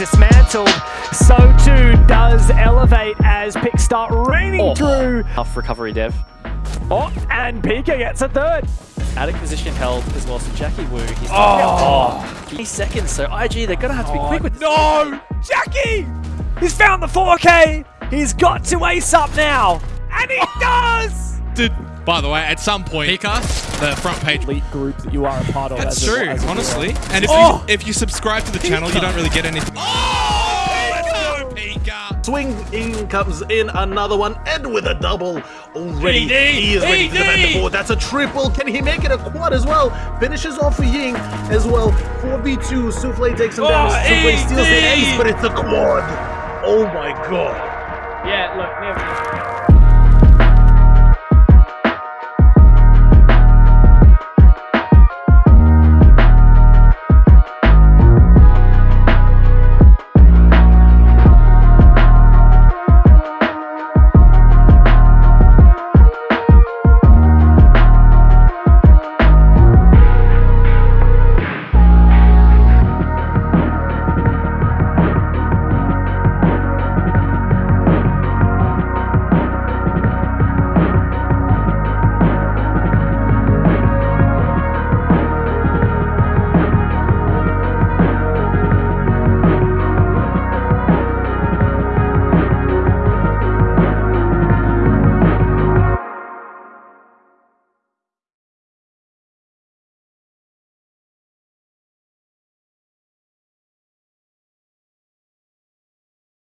dismantled, so too does Elevate as picks start raining Oh. through. Tough recovery, Dev. Oh, and Pika gets a third. Attic position held as well, so Jackie Wu, he's Oh. 20 seconds, so IG, they're gonna have to be oh, quick with this. No! Jackie! He's found the 4K! He's got to ace up now! And he oh. does! Did, by the way, at some point, Pika, the front page. Elite group that you are a part of. That's as a- true, as a honestly. viewer. And if Oh! you if you subscribe to the channel, you don't really get anything. Oh, let's go, oh, Pika! Swing in comes in another one, and with a double already. ED, he is ready to defend the ED. board. That's a triple. Can he make it a quad as well? Finishes off for Ying as well. 4v2. Souffle takes him down. Oh, Souffle steals the ace, but it's a quad. Oh my god. Yeah, look, Nev,